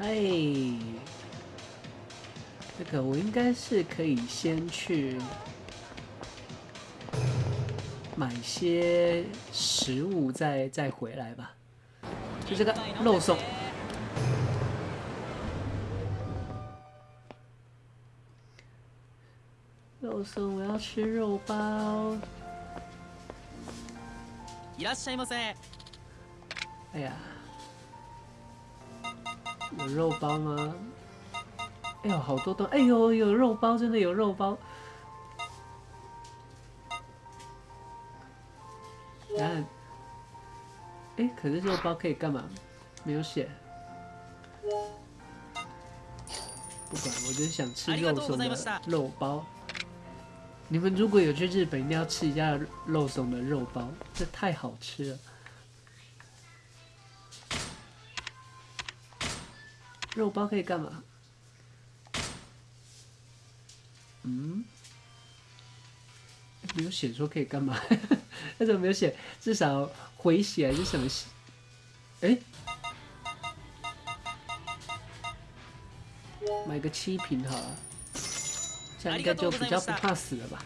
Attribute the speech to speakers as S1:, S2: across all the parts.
S1: 哎，这个我应该是可以先去买些食物，再再回来吧。就这个肉松，肉松，我要吃肉包。いらっしゃいませ。哎呀。有肉包吗？哎呦，好多都，哎呦，有肉包，真的有肉包。然后，哎，可是肉包可以干嘛？没有写。不管，我就是想吃肉松的肉包。你们如果有去日本，一定要吃一下肉松的肉包，这太好吃了。肉包可以干嘛？嗯，没有写说可以干嘛？那怎么没有写？至少回血还是什么？哎，买个七瓶好了，这样应该就比较不怕死了吧。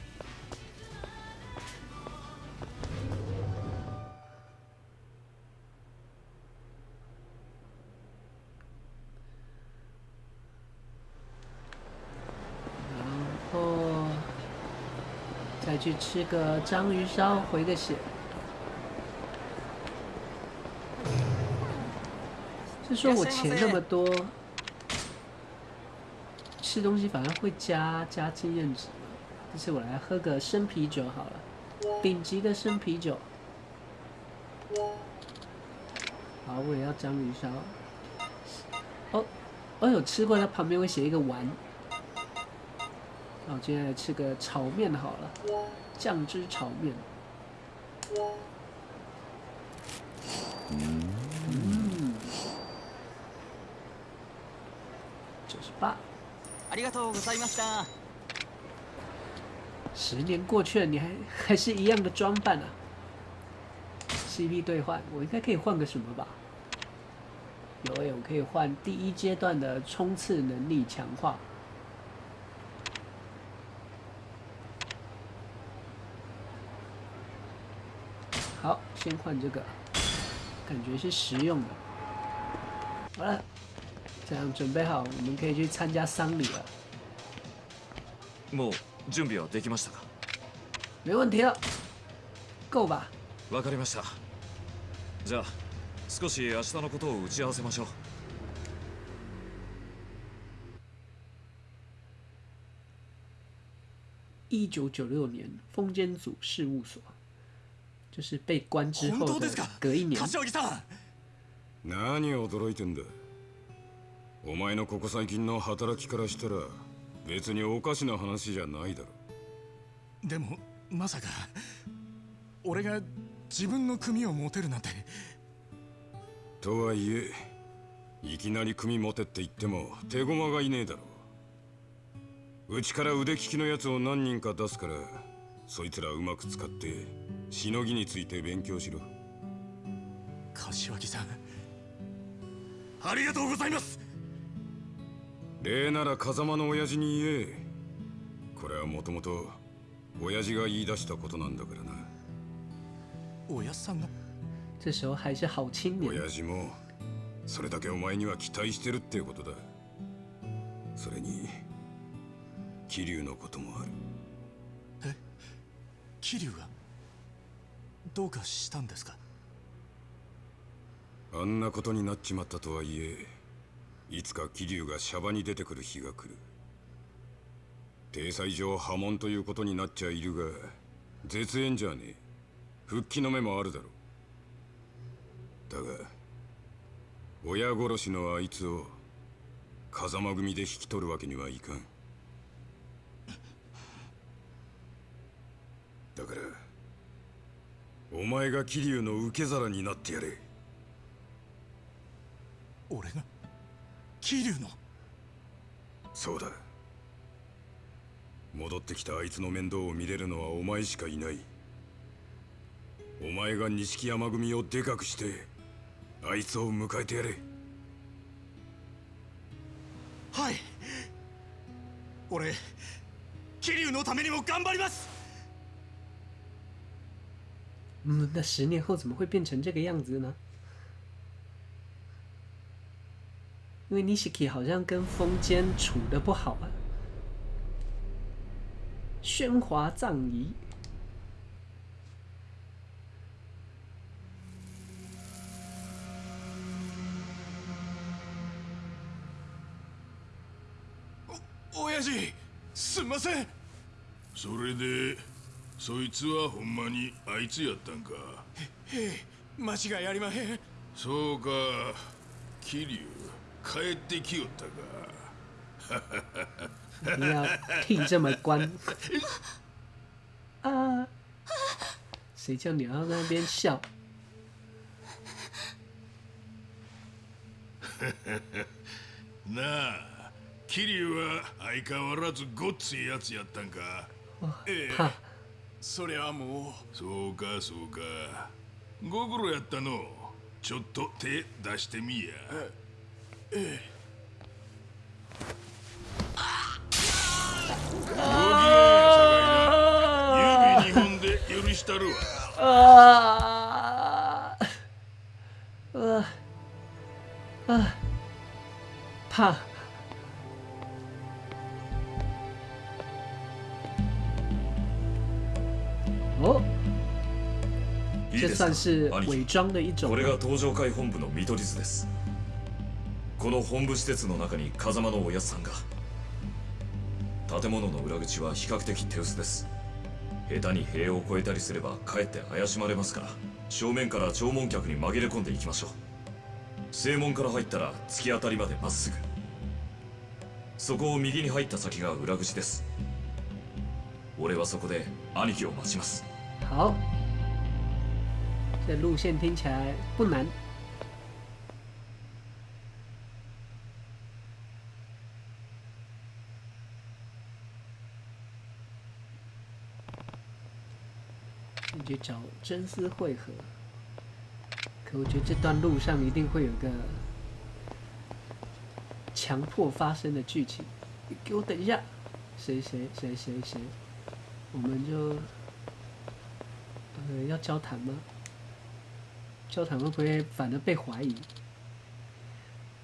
S1: 去吃个章鱼烧回个血，就说我钱那么多，吃东西反而会加加经验值这次我来喝个生啤酒好了，顶级的生啤酒。好，我也要章鱼烧。哦，我有吃过，它旁边会写一个丸。我接下来吃个炒面好了，酱汁炒面。嗯，就是吧。ありがとうございました。十年过去了，你还还是一样的装扮啊？CP 兑换，我应该可以换个什么吧？有，我可以换第一阶段的冲刺能力强化。先换这个，感觉是实用的。好了，这样准备好，我们可以去参加丧礼了。
S2: もう準備はできましたか？
S1: 没问题。Go 吧。
S2: わかりました。じゃあ、少し明日のことを打ち合わせましょう。
S1: 一九九六年，封建组事务所。就是被关之后的隔一年。
S3: 何を驚いてんだお前のここ最近の働きからしたら別におかしな話じゃないだろ
S4: でもまさか俺が自分の組を持てるなんて
S3: とはいえいきなり組持てって言っても手駒がいねえだろうちから腕利きのやつを何人か出すからそいつらうまく使ってしのぎについて勉強しろ
S4: 柏木さんありがとうございます
S3: 礼なら風間の親父に言えこれはもともと親父が言い出したことなんだからな
S4: 親さんが
S1: 这时候还是好青年
S3: 親父もそれだけお前には期待してるっていうことだそれに桐生のこともある
S4: え桐生がどうかしたんですか
S3: あんなことになっちまったとはいえいつか桐生がシャバに出てくる日が来る体裁上破門ということになっちゃいるが絶縁じゃねえ復帰の目もあるだろうだが親殺しのあいつを風間組で引き取るわけにはいかんだからお前が桐生の受け皿になってやれ
S4: 俺が桐生の
S3: そうだ戻ってきたあいつの面倒を見れるのはお前しかいないお前が錦山組をでかくしてあいつを迎えてやれ
S4: はい俺桐生のためにも頑張ります
S1: 嗯，那十年后怎么会变成这个样子呢？因为 Nishiki 好像跟风间处的不好啊。喧哗葬仪。
S4: お、おやじ、すみません。
S5: それで。そいつはほんまにあいつやったんか
S4: へえ間違いありまへん
S5: そうか桐生帰ってきよったか
S1: 你要听这么官啊？谁叫你要在那边笑？
S5: なあ、キリは相変わらずごっついやつやったんか。
S4: ええ、そりゃもう
S5: そうかそうかご苦労やったのちょっと手出してみやええ許したるわ
S1: ああ
S2: ああああお
S1: 这算是伪装的一种。
S2: これが東場会本部の見取り図です。この本部施設の中に風間のおやつさんが。建物の裏口は比較的手薄です。下手に塀を越えたりすればかえって怪しまれますから正面から弔問客に紛れ込んでいきましょう正門から入ったら突き当たりまでまっすぐそこを右に入った先が裏口です俺はそこで兄貴を待ちます
S1: 好，这路线听起来不难，你去找真丝汇合。可我觉得这段路上一定会有个强迫发生的剧情。你给我等一下，谁谁谁谁谁，我们就。呃，要交谈吗？交谈会不会反而被怀疑？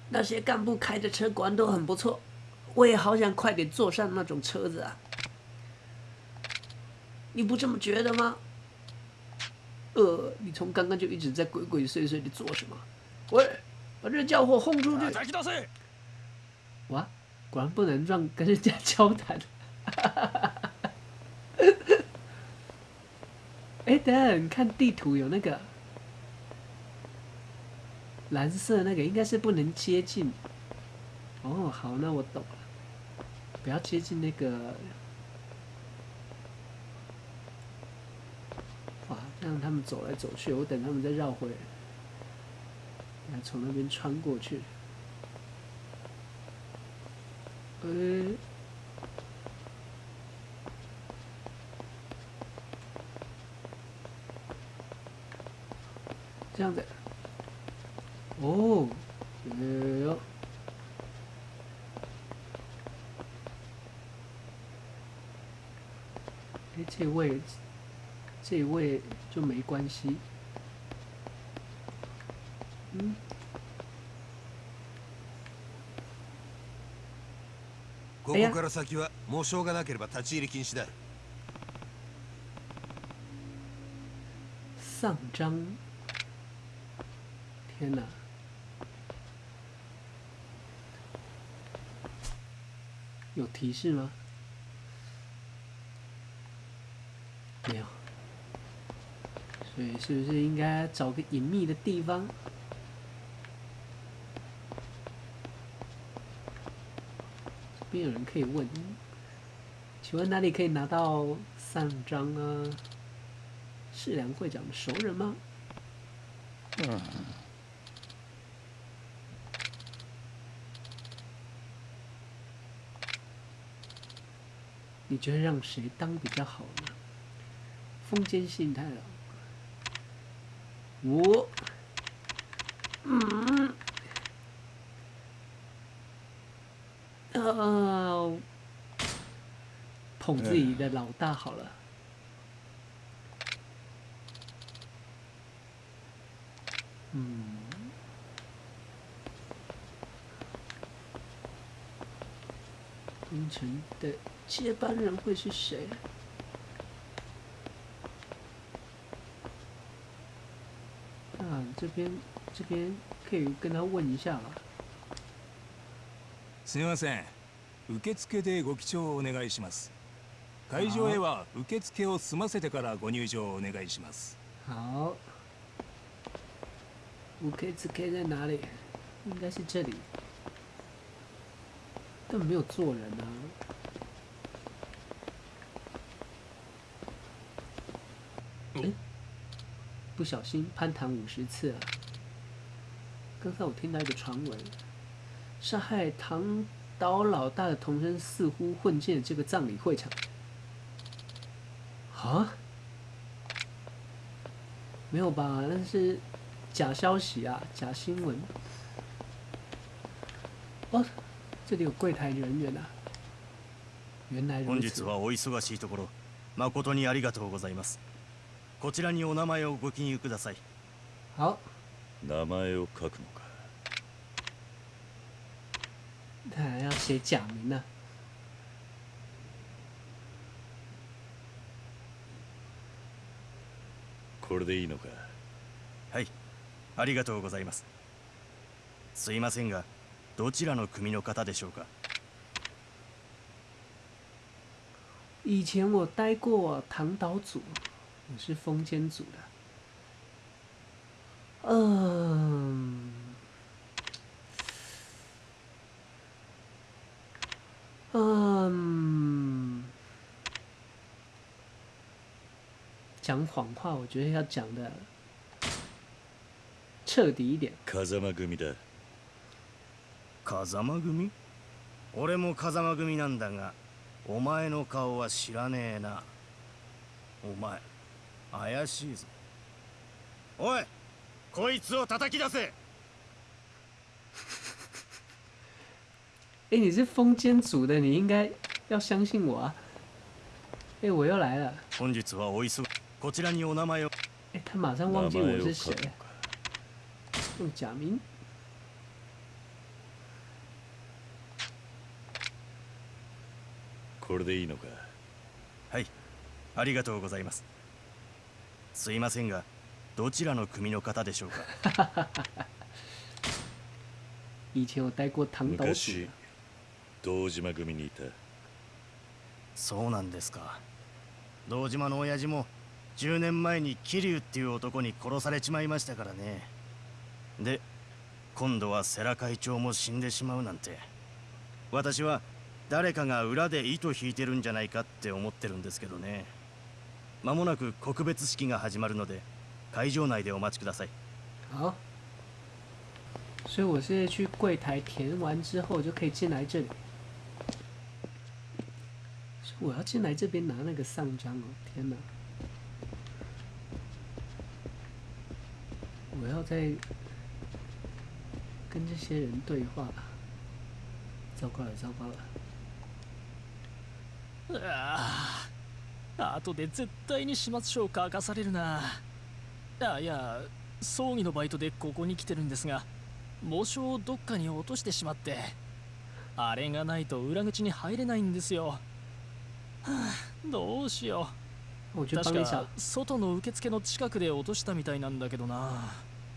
S1: 那些干部开的车管都很不错，我也好想快点坐上那种车子啊！你不这么觉得吗？呃，你从刚刚就一直在鬼鬼祟祟的做什么？喂，把这家伙轰出去！哇，果然不能让跟人家交谈。对，看地图有那个蓝色那个应该是不能接近。哦，好，那我懂了，不要接近那个。哇，让他们走来走去，我等他们再绕回，来，从那边穿过去。这样子。哦，哎哟！哎，这位，这位就没关系。嗯。
S6: 从这がなければ立ち入り禁止进
S1: 入。章。天哪！有提示吗？没有。所以是不是应该找个隐秘的地方？边有人可以问：请问哪里可以拿到三张啊？是梁会长的熟人吗？嗯。你觉得让谁当比较好呢？封建信太郎，我，嗯，呃，捧自己的老大好了。的接班人会是谁？这边这边可以跟他问一下了。
S7: すみません、受付でご記帳お願いします。会場へは受付を済ませてからご入場お願いします。
S1: 好。受付在哪里？应该是这里。没有做人啊！哎，不小心攀谈五十次啊！刚才我听到一个传闻，杀害唐岛老大的同生似乎混进了这个葬礼会场。啊？没有吧？那是假消息啊！假新闻！哦，这里有柜台人员啊。原来
S8: 本日はお忙しいところ誠にありがとうございます。こちらにお名前をご記入ください。
S1: 好。
S2: 名前を書くのか。
S1: 还要写假名呢。
S2: これでいいのか。
S8: はい。ありがとうございます。すいませんが。どちらの組の方でしょうか？
S1: 以前我待过唐岛组，我是风间组的。嗯，嗯，讲谎话，我觉得要讲的彻底一点。
S2: カザ組だ。
S8: 風間組俺も風間組なんだがお前の顔は知らねえなお前怪しいぞおいこいつを叩き出せ
S1: 哎，你是风间组的，你应该要相信我啊！哎，我又来了。
S8: 本日はお忙こちらにお名前を。
S1: 哎，他马上忘记我是谁。用假名。
S2: これでいいのか
S8: はいありがとうございますすいませんがどちらの組の方でしょうか
S2: 昔堂島組にいた
S8: そうなんですか堂島の親父も10年前に桐生っていう男に殺されちまいましたからねで今度は世良会長も死んでしまうなんて私は誰かが裏で糸引いてるんじゃないかって思ってるんですけどねまもなく告別式が始まるので会場内でお待ちください
S1: 好所以我现在去柜台填完之后就可以进来这里我要进来这边拿那个上章哦天哪我要再跟这些人对话吧糟糕了，糟糕了。
S9: ああ後で絶対に始末書を書かされるなあいや葬儀のバイトでここに来てるんですが喪章をどっかに落としてしまってあれがないと裏口に入れないんですよ、どうしよう確か外の受付の近くで落としたみたいなんだけどな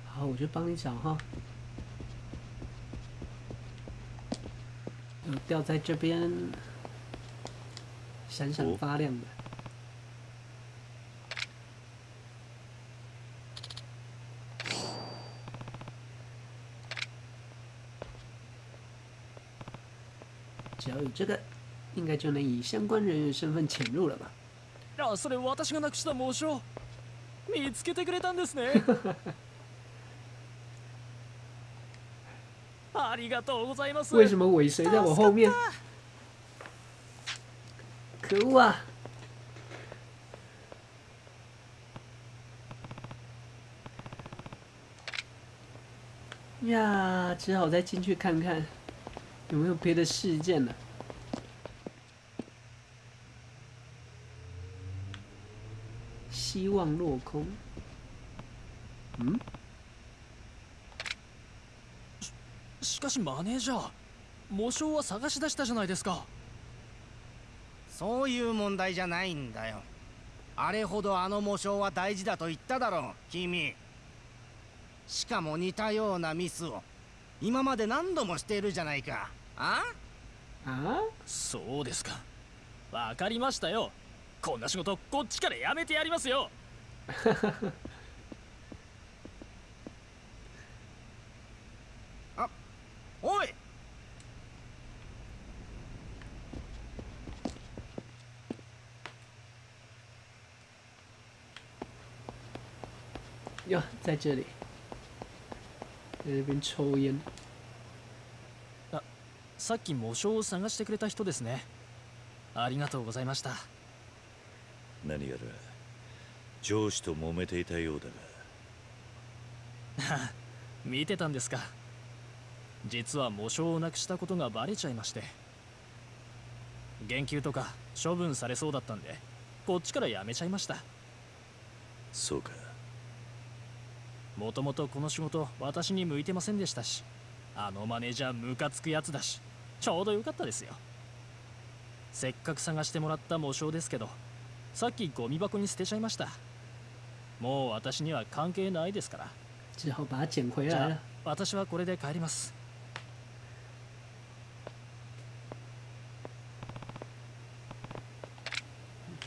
S9: あお
S1: 好，我就帮你找哈。掉在这边。闪闪发亮的。只要有这个，应该就能以相关人员身份潜入了吧？
S9: 啊，それ私がた見つけてくれたんですね。ありがとうございます。
S1: 为什么尾随在我后面？今日は呀，只好再进去看看有没有别的事件了。希望落空。嗯？
S9: しかしマネージャー、魔性は探し出したじゃないですか。
S8: そういう問題じゃないんだよあれほどあの模章は大事だと言っただろう君しかも似たようなミスを今まで何度もしているじゃないかあ
S1: あ
S9: そうですかわかりましたよこんな仕事こっちからやめてやりますよ
S8: あおい
S1: 哟，在这里，在这边抽烟。
S9: あ、さっき模章を探してくれた人ですね。ありがとうございました。
S10: 何やら上司と揉めていたようだが。
S9: 見てたんですか。実は模章をなくしたことがバレちゃいまして。言及とか処分されそうだったんで、こっちからやめちゃいました。
S10: そうか。
S9: もともとこの仕事私に向いてませんでしたしあのマネージャームカつくやつだしちょうどよかったですよせっかく探してもらった模章ですけどさっきゴミ箱に捨てちゃいましたもう私には関係ないですから私はこれで帰ります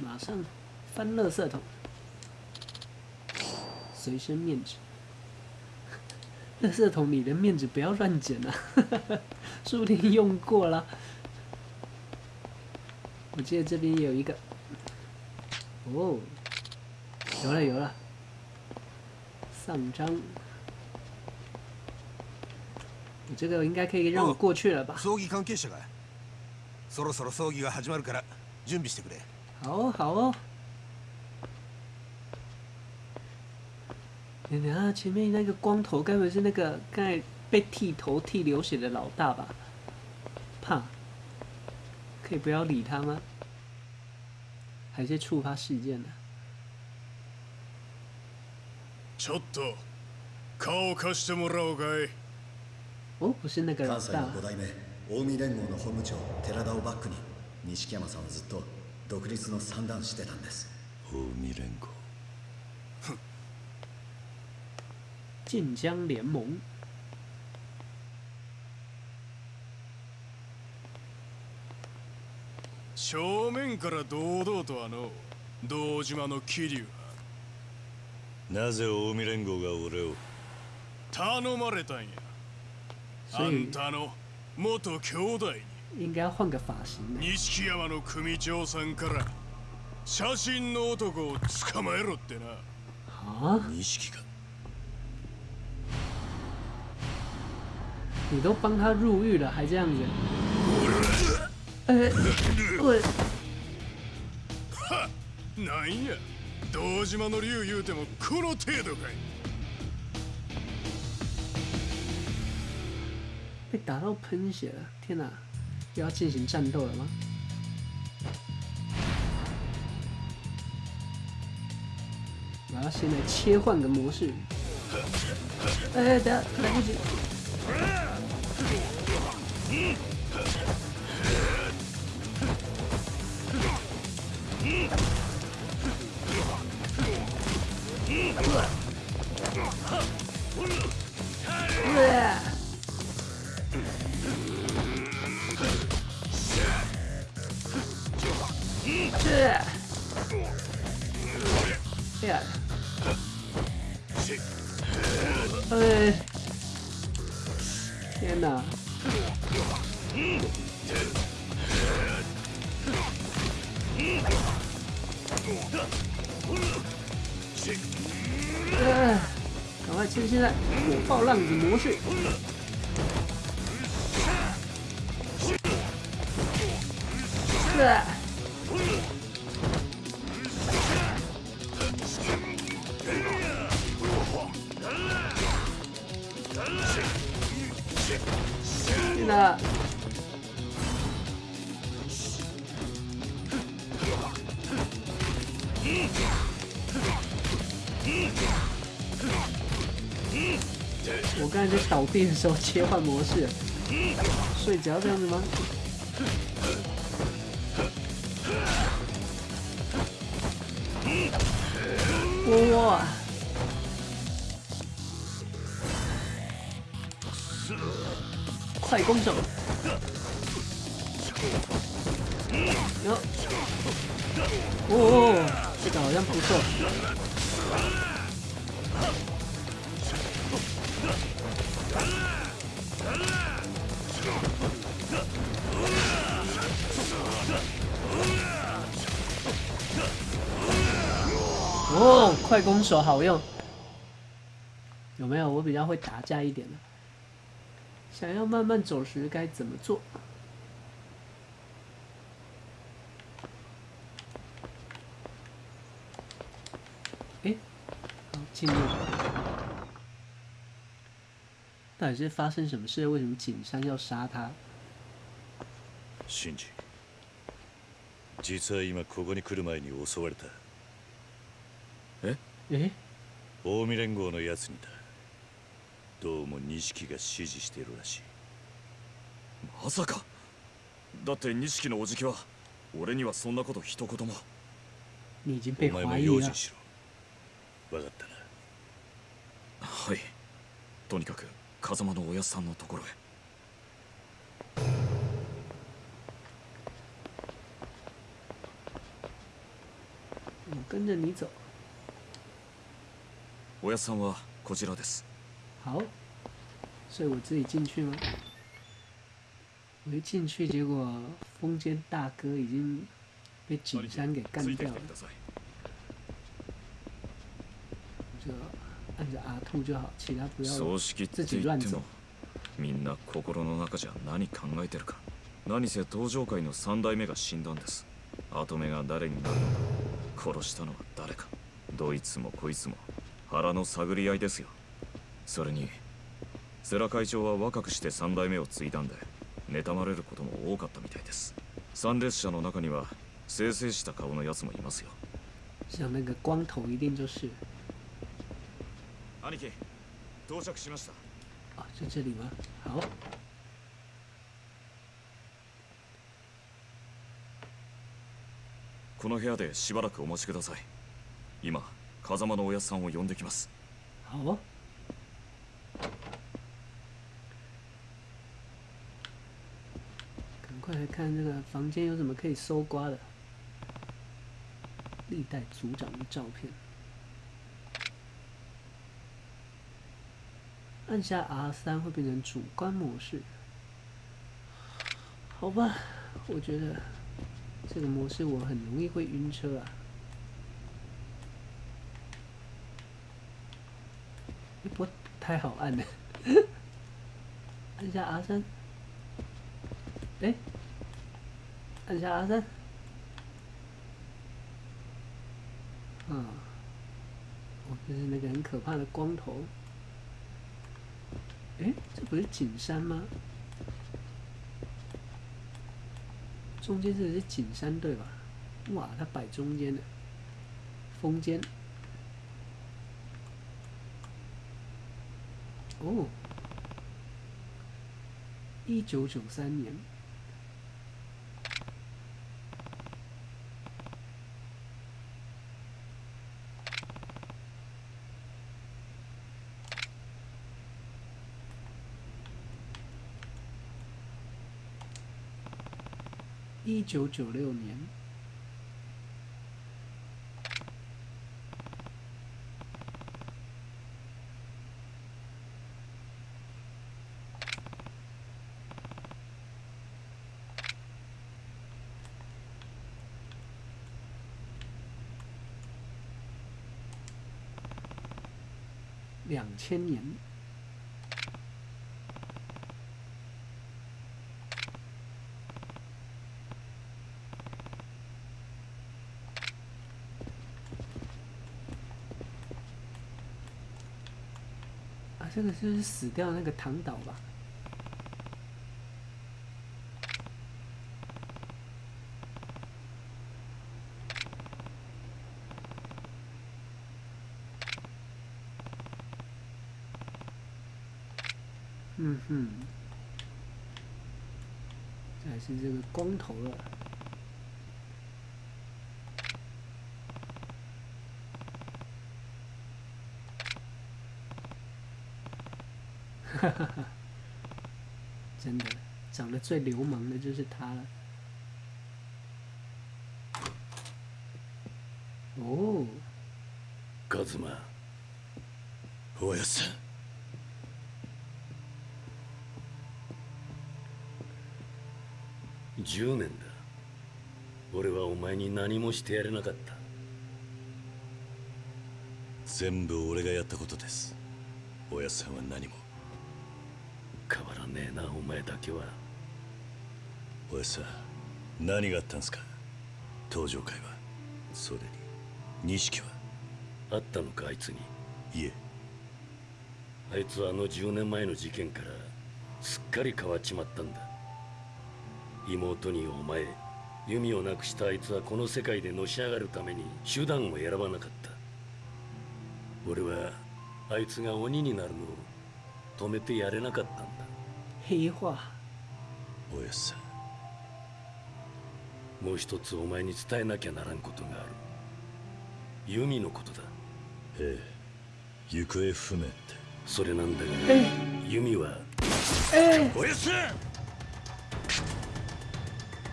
S1: 马上翻垃圾桶，随身面纸。色桶，你的面子不要乱捡了，说 不定用过了。我记得这边有一个，哦，有了有了，上张。你这个应该可以让我过去了吧？
S6: 葬儀関係者が、そろそろ葬儀が始まるから準備してくれ。
S1: 好哦，好哦。等等啊！前面那个光头，不会是那个刚才被剃头剃流血的老大吧？怕，可以不要理他吗？还是触发事件呢？
S5: ちょっと、顔を貸してもらおうかい。
S1: おこしなから
S11: 関西五代目大連合の本部長寺田をバックに錦山さんはずっと独立のしてたんです。
S10: 大連合。
S1: 晋江联盟。
S5: 正面から堂々とあの道島の桐生は
S10: なぜ近江連合が俺を
S5: 頼まれたんやあんたの元兄弟に錦山の組長さんから写真の男を捕まえろってな
S10: 錦か
S1: 你都帮他入狱了，还这样子？哎，我
S5: 来呀！どうしまの流ゆてもこの程度かい？
S1: 他怎么喷血了？天哪，要进行战斗了吗？我要先来切换个模式。哎，等下来不及。Mm-hmm. 哎，赶快趁现在火爆浪子模式！是。变手切换模式，睡着这样子吗？窝窝，快攻手，哟，哦，这个好像不错。哦，快攻手好用，有没有？我比较会打架一点的。想要慢慢走时该怎么做？进入，到底是发生什么事？为什么景山要杀他？
S10: 信次，実は今ここに来る前に襲われた。
S2: え
S1: え
S10: 近江連合のやつにだどうも錦が指示しているらしい
S2: まさかだって錦のおじきは俺にはそんなこと一言も
S10: お前も用心しろ分かったな
S2: はいとにかく風間のおやさんのところへ
S1: 我跟着你走。
S2: おやさんはこちらです
S1: 好所以我自己进去吗我一进去结果大哥已经被景山给干掉了就按着兔就好其他不要自己乱走
S2: みんな心の中じゃ何考えてるか何せ登場界の三代目が死んだんです跡目が誰になるのか殺したのは誰かどいつもこいつも腹の探り合いですよそれに世良会長は若くして3代目を継いだんで妬まれることも多かったみたいです参列者の中には清々した顔のやつもいますよ
S1: 像那个光头一定就是
S2: 兄貴到着しました
S1: あ、在这里吗好
S2: この部屋でしばらくお待ちください今風間のお屋さんを呼んできます。
S1: 趕快來看這個房間有什麼可以搜刮的。歷代族長的照片。按下 R 三會變成主觀模式。好吧，我覺得這個模式我很容易會暈車啊。不太好按的，按下阿三，哎，按下阿三，啊，我就是那个很可怕的光头，哎，这不是景山吗？中间这是景山对吧？哇，它摆中间的，峰间。哦，一九九三年，一九九六年。两千年，啊，这个是死掉的那个唐岛吧？嗯，还是这个光头了，哈哈哈！真的，长得最流氓的就是他了。哦，
S10: 卡子玛，我要杀。10年だ俺はお前に何もしてやれなかった全部俺がやったことです親さんは何も変わらねえなお前だけは親さん何があったんすか登場会はそれに錦はあったのかあいつにいえあいつはあの10年前の事件からすっかり変わっちまったんだ妹にお前弓をなくしたあいつはこの世界でのし上がるために手段を選ばなかった俺はあいつが鬼になるのを止めてやれなかったんだ
S1: いわ
S10: おやさもう一つお前に伝えなきゃならんことがある弓のことだええ行方不明ってそれなんだが、弓は
S1: ええ
S10: おやさ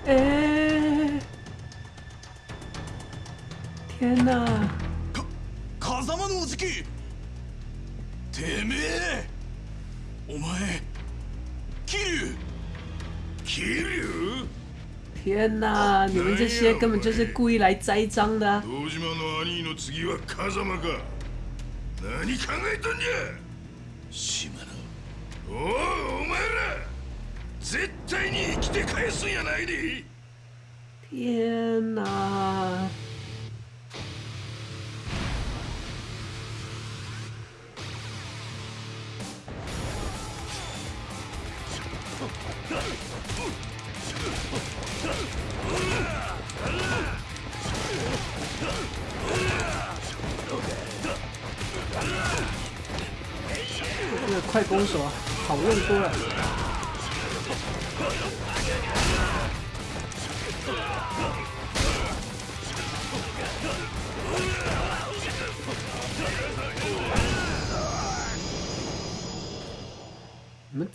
S1: 哎！天哪！
S4: 卡卡萨马のお次期！てめえ、お前、キル、
S5: キル！
S1: 天哪，你们这些根本就是故意来栽赃的。
S5: 島の兄の次は風間か。何考えとんね？
S10: 島嶼！
S5: おおお前ら！絶対に生きて返すんやないで
S1: 天哪！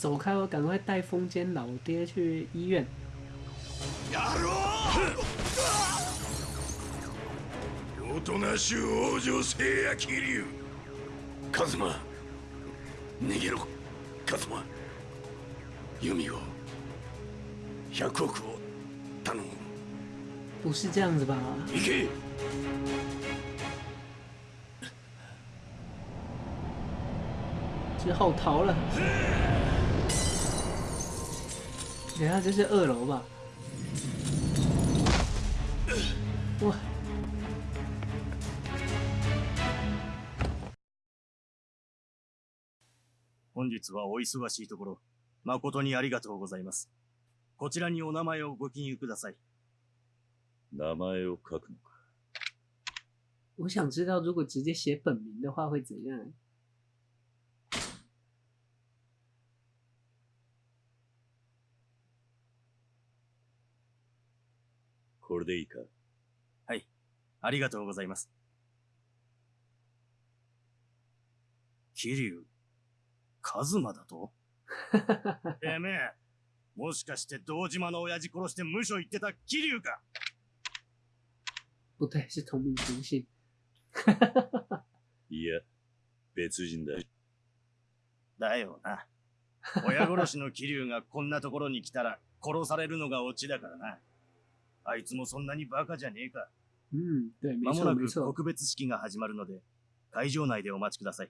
S1: 走开！我赶快带风间老爹去医院。
S5: 亚罗！大。大蛇守皇女星野绮留。
S10: 卡兹马，逃！卡兹马，由美子，百国库，他。
S1: 不是这样子吧？
S10: 逃！
S1: 之后逃了。等下，这是二楼吧？哇！
S8: 本日はお忙しいところ、誠にありがとうございます。こちらにお名前をご記入ください。
S10: 名前を書く。の
S1: 我想知道，如果直接写本名的话会怎样？
S10: これでいいか
S8: はい。ありがとうございます。キリュウ、カズマだと てめえ、もしかして堂島の親父殺して無所行ってたキリュウか
S1: 不对，是同名同姓。
S10: いや、別人だ。
S8: だよな。親殺しのキリュウがこんなところに来たら殺されるのがオチだからな。あいつもそんなにバカじゃねえか。
S1: うん、
S8: まもなく告別式が始まるので、会場内でお待ちください。